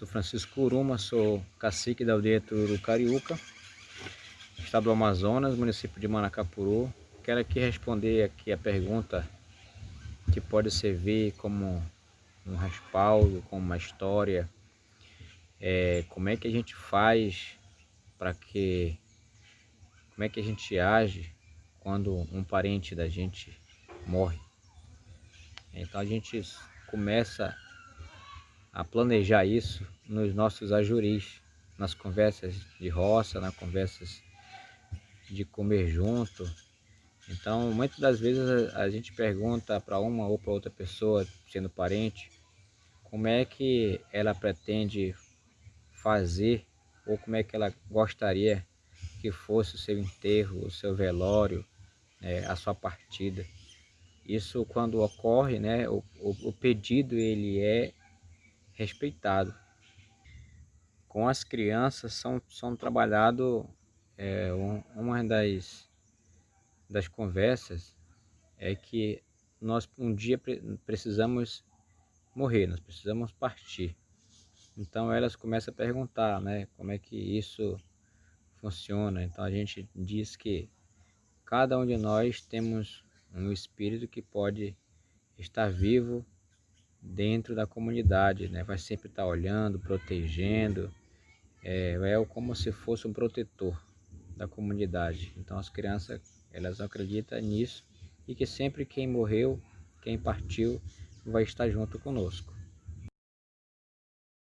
Sou Francisco Curuma, sou cacique da aldeia Tururu Cariúca, estado do Amazonas, município de Manacapuru. Quero aqui responder aqui a pergunta que pode servir como um respaldo, como uma história. É, como é que a gente faz para que... Como é que a gente age quando um parente da gente morre? Então a gente começa a planejar isso nos nossos ajuris, nas conversas de roça, nas conversas de comer junto. Então, muitas das vezes a, gente pergunta para uma ou para outra pessoa, sendo parente, como é que ela pretende fazer ou como é que ela gostaria que fosse o seu enterro, o seu velório, né, a sua partida. Isso quando ocorre, né, o, o, o pedido ele é respeitado. Com as crianças são, são trabalhado é, um, uma das, das conversas é que nós um dia precisamos morrer, nós precisamos partir. Então elas começam a perguntar, né, como é que isso funciona. Então a gente diz que cada um de nós temos um espírito que pode estar vivo dentro da comunidade, né? vai sempre estar olhando, protegendo, é, é como se fosse um protetor da comunidade. Então as crianças elas acreditam nisso e que sempre quem morreu, quem partiu, vai estar junto conosco.